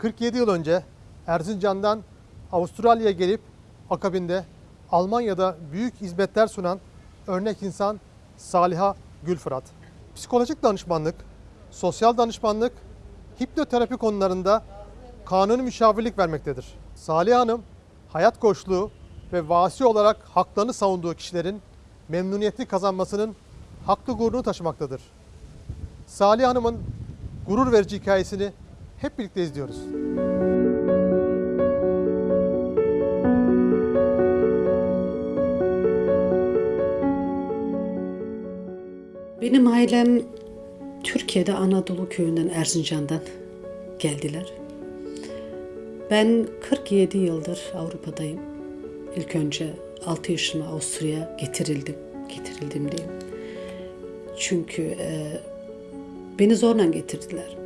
47 yıl önce Erzincan'dan Avustralya'ya gelip akabinde Almanya'da büyük hizmetler sunan örnek insan Saliha Gülfırat. Psikolojik danışmanlık, sosyal danışmanlık, hipnoterapi konularında kanuni müşavirlik vermektedir. Salih Hanım, hayat koçluğu ve vasi olarak haklarını savunduğu kişilerin memnuniyetini kazanmasının haklı gururunu taşımaktadır. Salih Hanım'ın gurur verici hikayesini hep birlikte izliyoruz. Benim ailem Türkiye'de Anadolu köyünden Erzincan'dan geldiler. Ben 47 yıldır Avrupa'dayım. İlk önce 6 yaşıma Avusturya'ya getirildim. Getirildim diyeyim. Çünkü e, beni zorla getirdiler.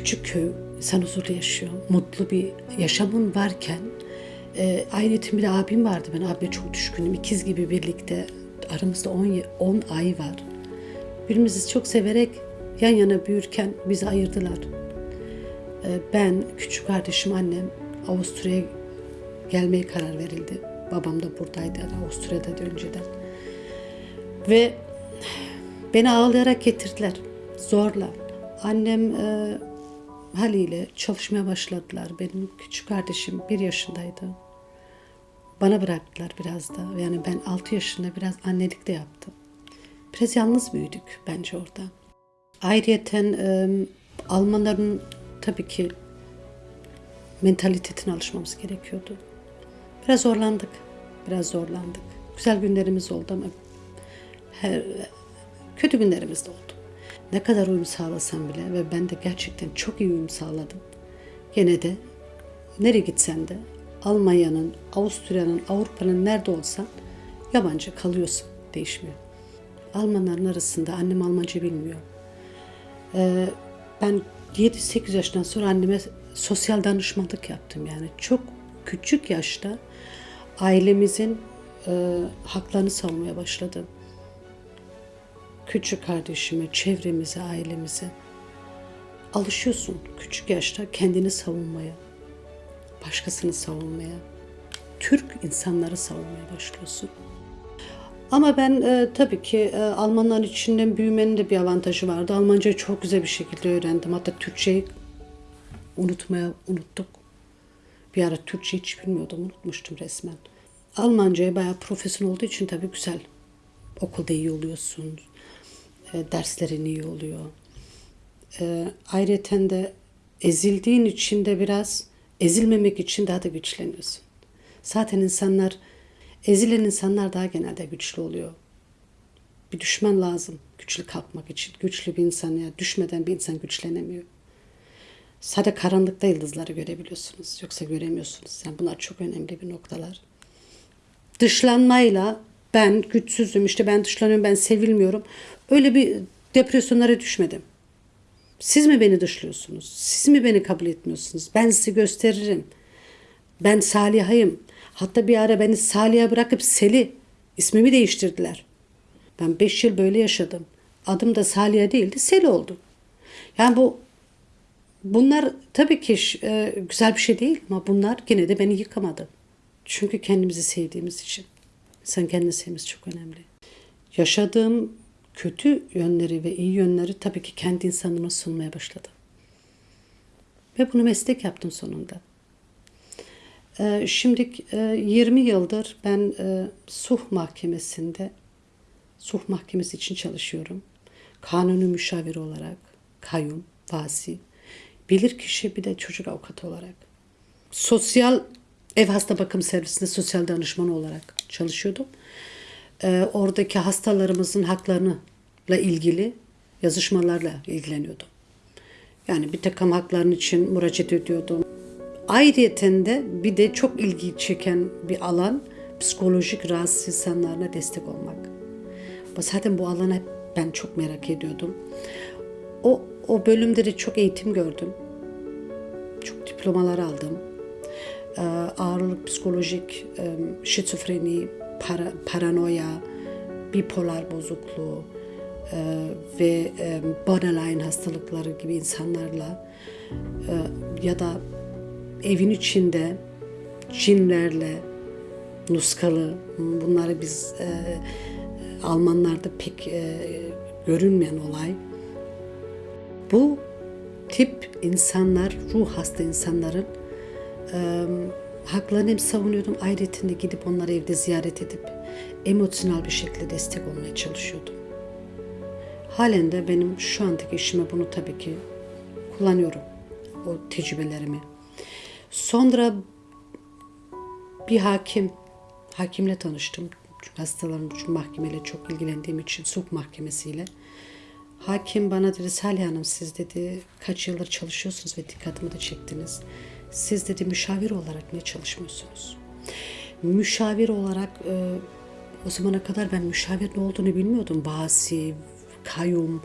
Küçük köy, insan huzurlu yaşıyor. Mutlu bir yaşamın varken e, bir de abim vardı. Ben abime çok düşkünüm. İkiz gibi birlikte aramızda 10 ye- 10 ay var. Birbirimizi çok severek yan yana büyürken bizi ayırdılar. E, ben, küçük kardeşim, annem Avusturya'ya gelmeye karar verildi. Babam da buradaydı Avusturya'da da önceden. Ve beni ağlayarak getirdiler. Zorla. Annem e, haliyle çalışmaya başladılar. Benim küçük kardeşim bir yaşındaydı. Bana bıraktılar biraz da. Yani ben 6 yaşında biraz annelik de yaptım. Biraz yalnız büyüdük bence orada. Ayrıyeten e, Almanların tabii ki mentalitetine alışmamız gerekiyordu. Biraz zorlandık. Biraz zorlandık. Güzel günlerimiz oldu ama her, kötü günlerimiz de oldu. Ne kadar uyum sağlasam bile ve ben de gerçekten çok iyi uyum sağladım. Gene de nereye gitsen de Almanya'nın, Avusturya'nın, Avrupa'nın nerede olsan yabancı kalıyorsun. Değişmiyor. Almanların arasında annem Almanca bilmiyor. Ee, ben 7-8 yaşından sonra anneme sosyal danışmanlık yaptım yani. Çok küçük yaşta ailemizin e, haklarını savunmaya başladım. Küçük kardeşime, çevremize, ailemize. Alışıyorsun küçük yaşta kendini savunmaya, başkasını savunmaya, Türk insanları savunmaya başlıyorsun. Ama ben e, tabii ki e, Almanların içinden büyümenin de bir avantajı vardı. Almancayı çok güzel bir şekilde öğrendim. Hatta Türkçeyi unutmaya unuttuk. Bir ara Türkçe hiç bilmiyordum, unutmuştum resmen. Almancaya bayağı profesyonel olduğu için tabii güzel. Okulda iyi oluyorsun, e, derslerin iyi oluyor. E, ayrıca de ezildiğin için de biraz ezilmemek için daha da güçleniyorsun. Zaten insanlar, ezilen insanlar daha genelde güçlü oluyor. Bir düşman lazım güçlü kalkmak için. Güçlü bir insan ya düşmeden bir insan güçlenemiyor. Sadece karanlıkta yıldızları görebiliyorsunuz. Yoksa göremiyorsunuz. Yani bunlar çok önemli bir noktalar. Dışlanmayla ben güçsüzüm, işte ben dışlanıyorum, ben sevilmiyorum. Öyle bir depresyonlara düşmedim. Siz mi beni dışlıyorsunuz? Siz mi beni kabul etmiyorsunuz? Ben sizi gösteririm. Ben Saliha'yım. Hatta bir ara beni Salih'a bırakıp Seli ismimi değiştirdiler. Ben beş yıl böyle yaşadım. Adım da Saliha değildi, Seli oldu. Yani bu bunlar tabii ki e, güzel bir şey değil ama bunlar yine de beni yıkamadı. Çünkü kendimizi sevdiğimiz için. Sen kendini sevmesi çok önemli. Yaşadığım kötü yönleri ve iyi yönleri tabii ki kendi insanıma sunmaya başladım. Ve bunu meslek yaptım sonunda. Ee, Şimdi e, 20 yıldır ben e, Suh Mahkemesi'nde Suh Mahkemesi için çalışıyorum. Kanuni müşavir olarak, kayyum, vasi, bilirkişi bir de çocuk avukatı olarak. Sosyal ev hasta bakım servisinde sosyal danışman olarak çalışıyordum. Ee, oradaki hastalarımızın haklarıyla ilgili yazışmalarla ilgileniyordum. Yani bir takım hakların için müracaat ediyordum. Ayrıyeten de bir de çok ilgi çeken bir alan psikolojik rahatsız insanlarına destek olmak. Zaten bu alanı hep ben çok merak ediyordum. O, o bölümde de çok eğitim gördüm. Çok diplomalar aldım. Psikolojik, şizofreni, para, paranoya, bipolar bozukluğu, e, ve borderline hastalıkları gibi insanlarla e, ya da evin içinde cinlerle nuskalı bunları biz e, Almanlarda pek e, görünmeyen olay. Bu tip insanlar, ruh hasta insanların e, haklarını savunuyordum. Ayrıca de gidip onları evde ziyaret edip emosyonel bir şekilde destek olmaya çalışıyordum. Halen de benim şu andaki işime bunu tabii ki kullanıyorum. O tecrübelerimi. Sonra bir hakim, hakimle tanıştım. Çünkü hastalarım için mahkemeyle çok ilgilendiğim için sulh mahkemesiyle. Hakim bana dedi Salih Hanım siz dedi kaç yıldır çalışıyorsunuz ve dikkatimi de çektiniz. Siz dedi müşavir olarak niye çalışmıyorsunuz? Müşavir olarak e, o zamana kadar ben müşavir ne olduğunu bilmiyordum. Basi, kayyum,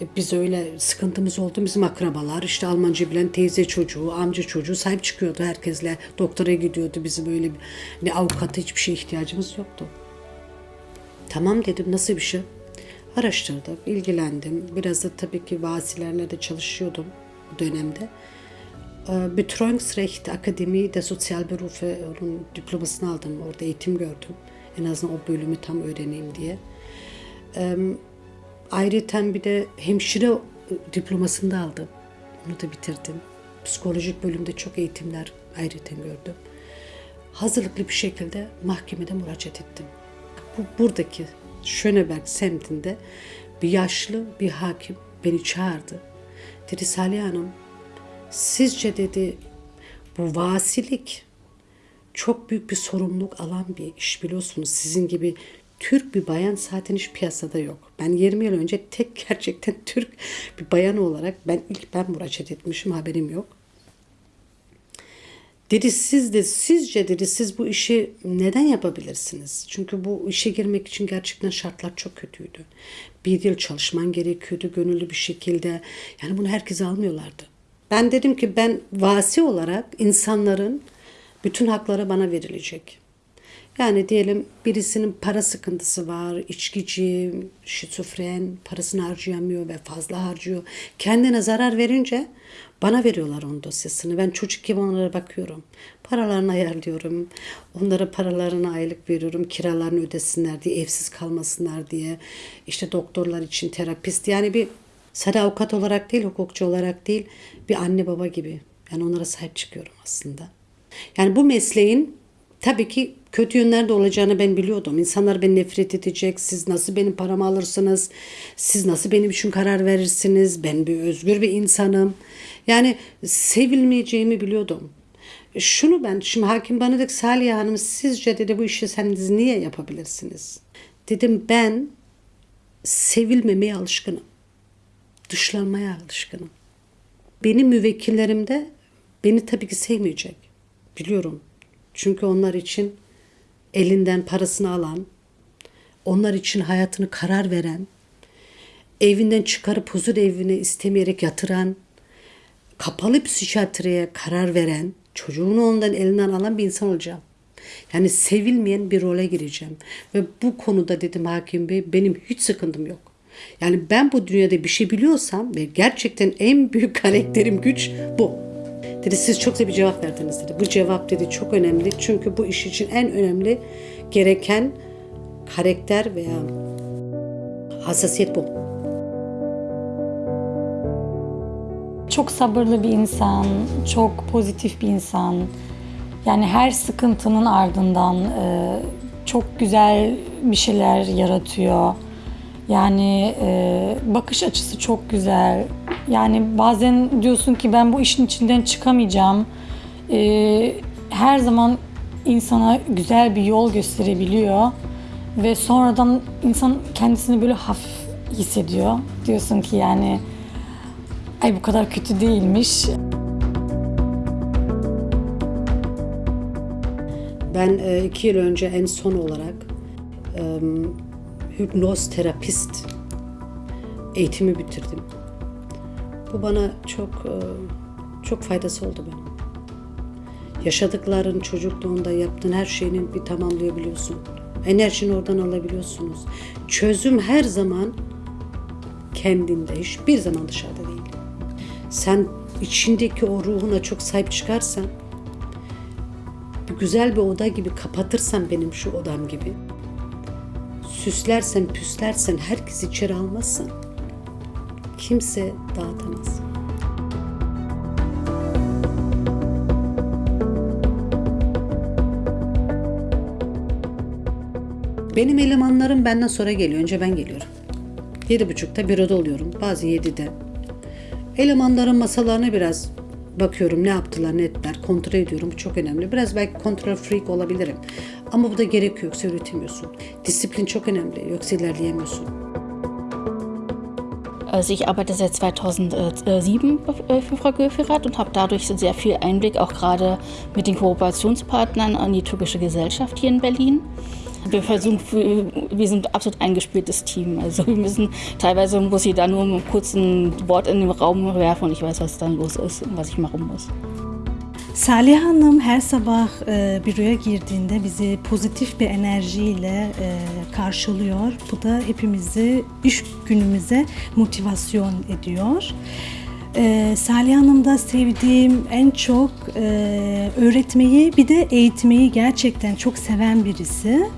e, biz öyle sıkıntımız oldu. Bizim akrabalar işte Almanca bilen teyze çocuğu, amca çocuğu sahip çıkıyordu herkesle. Doktora gidiyordu. Bizim öyle bir avukata hiçbir şeye ihtiyacımız yoktu. Tamam dedim nasıl bir şey? Araştırdım, ilgilendim. Biraz da tabii ki vasilerle de çalışıyordum bu dönemde. Ee, Betreuungsrecht Akademi de Sosyal Berufe onun diplomasını aldım. Orada eğitim gördüm. En azından o bölümü tam öğreneyim diye. Ayrıca bir de hemşire diplomasını da aldım. Onu da bitirdim. Psikolojik bölümde çok eğitimler ayrıca gördüm. Hazırlıklı bir şekilde mahkemede müracaat ettim. Bu, buradaki Schöneberg semtinde bir yaşlı bir hakim beni çağırdı. Dedi Salih Hanım sizce dedi bu vasilik çok büyük bir sorumluluk alan bir iş biliyorsunuz. Sizin gibi Türk bir bayan zaten hiç piyasada yok. Ben 20 yıl önce tek gerçekten Türk bir bayan olarak ben ilk ben müracaat etmişim haberim yok. Dedi siz de sizce dedi siz bu işi neden yapabilirsiniz? Çünkü bu işe girmek için gerçekten şartlar çok kötüydü. Bir yıl çalışman gerekiyordu gönüllü bir şekilde. Yani bunu herkes almıyorlardı. Ben dedim ki ben vasi olarak insanların bütün hakları bana verilecek. Yani diyelim birisinin para sıkıntısı var, içkici, şizofren, parasını harcayamıyor ve fazla harcıyor. Kendine zarar verince bana veriyorlar onun dosyasını. Ben çocuk gibi onlara bakıyorum. Paralarını ayarlıyorum. Onlara paralarını aylık veriyorum. Kiralarını ödesinler diye, evsiz kalmasınlar diye. İşte doktorlar için terapist. Yani bir sadece avukat olarak değil, hukukçu olarak değil, bir anne baba gibi. Yani onlara sahip çıkıyorum aslında. Yani bu mesleğin tabii ki kötü yönler de olacağını ben biliyordum. İnsanlar beni nefret edecek. Siz nasıl benim paramı alırsınız? Siz nasıl benim için karar verirsiniz? Ben bir özgür bir insanım. Yani sevilmeyeceğimi biliyordum. Şunu ben, şimdi hakim bana dedi Salih Hanım sizce dedi bu işi sen niye yapabilirsiniz? Dedim ben sevilmemeye alışkınım. Dışlanmaya alışkınım. Benim müvekkillerim de beni tabii ki sevmeyecek. Biliyorum. Çünkü onlar için elinden parasını alan, onlar için hayatını karar veren, evinden çıkarıp huzur evine istemeyerek yatıran, kapalı psikiyatriye karar veren, çocuğunu ondan elinden alan bir insan olacağım. Yani sevilmeyen bir role gireceğim. Ve bu konuda dedim hakim bey benim hiç sıkıntım yok. Yani ben bu dünyada bir şey biliyorsam ve gerçekten en büyük karakterim güç bu. Dedi siz çok da bir cevap verdiniz dedi. Bu cevap dedi çok önemli. Çünkü bu iş için en önemli gereken karakter veya hassasiyet bu. Çok sabırlı bir insan, çok pozitif bir insan. Yani her sıkıntının ardından çok güzel bir şeyler yaratıyor. Yani e, bakış açısı çok güzel. Yani bazen diyorsun ki ben bu işin içinden çıkamayacağım. E, her zaman insana güzel bir yol gösterebiliyor. Ve sonradan insan kendisini böyle hafif hissediyor. Diyorsun ki yani ay bu kadar kötü değilmiş. Ben e, iki yıl önce en son olarak hipnoz terapist eğitimi bitirdim. Bu bana çok e, çok faydası oldu benim. Yaşadıkların çocukluğunda yaptığın her şeyini bir tamamlayabiliyorsun. Enerjini oradan alabiliyorsunuz. Çözüm her zaman kendinde, hiçbir zaman dışarıda değil. Sen içindeki o ruhuna çok sahip çıkarsan, bir güzel bir oda gibi kapatırsan benim şu odam gibi, süslersen, püslersen, herkes içeri almazsan, kimse dağıtamaz. Benim elemanlarım benden sonra geliyor. Önce ben geliyorum. Yedi buçukta büroda oluyorum. Bazı yedide. Elemanların masalarına biraz bakıyorum ne yaptılar ne ettiler kontrol ediyorum. Bu çok önemli. Biraz belki kontrol freak olabilirim. Ama bu da gerek yoksa üretemiyorsun. Disiplin çok önemli. Yoksa ilerleyemiyorsun. Also ich arbeite seit 2007 äh, für Frau Göferath und habe dadurch sehr viel Einblick auch gerade mit den Kooperationspartnern an die türkische Gesellschaft hier in Berlin. Wir versuchen, wir sind ein absolut eingespieltes Team. Also wir müssen, teilweise muss ich da nur kurz ein Wort in den Raum werfen und ich weiß, was dann los ist und was ich machen muss. Salih Hanım her sabah e, büroya girdiğinde bizi pozitif bir enerjiyle e, karşılıyor. Bu da hepimizi iş günümüze motivasyon ediyor. E, Salih Hanım'da sevdiğim en çok e, öğretmeyi bir de eğitmeyi gerçekten çok seven birisi.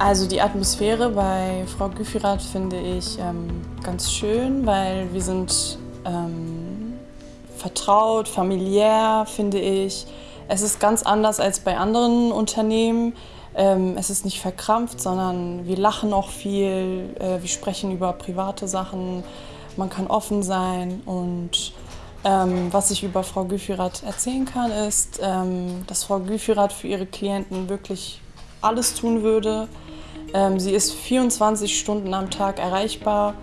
Also die Atmosphäre bei Frau Güfirath finde ich ähm, ganz schön, weil wir sind ähm, vertraut, familiär, finde ich. Es ist ganz anders als bei anderen Unternehmen. Ähm, es ist nicht verkrampft, sondern wir lachen auch viel, äh, wir sprechen über private Sachen, man kann offen sein und ähm, was ich über Frau Güfirath erzählen kann, ist, ähm, dass Frau Güfirath für ihre Klienten wirklich alles tun würde. Ähm, sie ist 24 Stunden am Tag erreichbar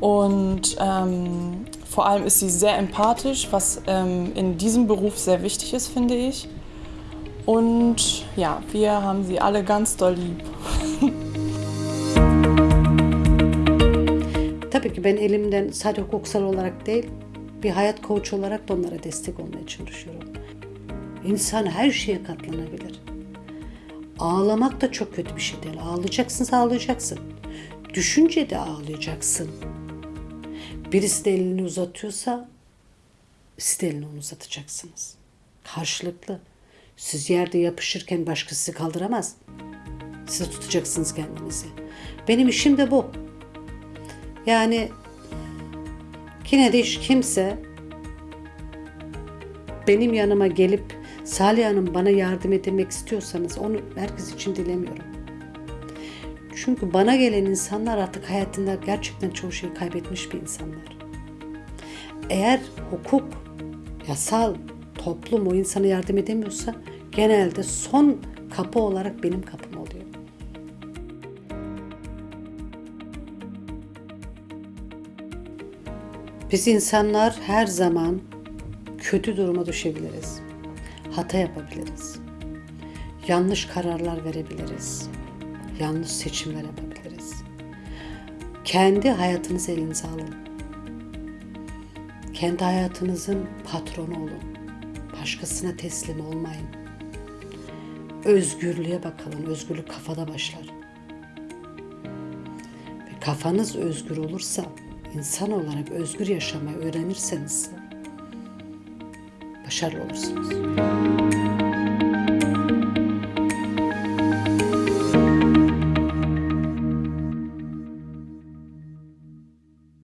und ähm, vor allem ist sie sehr empathisch, was ähm, in diesem Beruf sehr wichtig ist, finde ich. Und ja, wir haben sie alle ganz doll lieb. Tabii ki ben elimden sadece hukuksal olarak değil, bir hayat koç olarak da onlara destek olmaya çalışıyorum. İnsan her şeye katlanabilir. Ağlamak da çok kötü bir şey değil. Ağlayacaksın, ağlayacaksın. Düşünce de ağlayacaksın. Birisi de elini uzatıyorsa siz de elini onu uzatacaksınız. Karşılıklı. Siz yerde yapışırken başkası sizi kaldıramaz. Siz tutacaksınız kendinizi. Benim işim de bu. Yani yine de hiç kimse benim yanıma gelip Salih Hanım bana yardım etmek istiyorsanız onu herkes için dilemiyorum. Çünkü bana gelen insanlar artık hayatında gerçekten çoğu şeyi kaybetmiş bir insanlar. Eğer hukuk, yasal, toplum o insana yardım edemiyorsa genelde son kapı olarak benim kapım oluyor. Biz insanlar her zaman kötü duruma düşebiliriz. Hata yapabiliriz. Yanlış kararlar verebiliriz. Yanlış seçimler yapabiliriz. Kendi hayatınızı elinize alın. Kendi hayatınızın patronu olun. Başkasına teslim olmayın. Özgürlüğe bakalım. Özgürlük kafada başlar. Ve kafanız özgür olursa, insan olarak özgür yaşamayı öğrenirseniz başarılı olursunuz.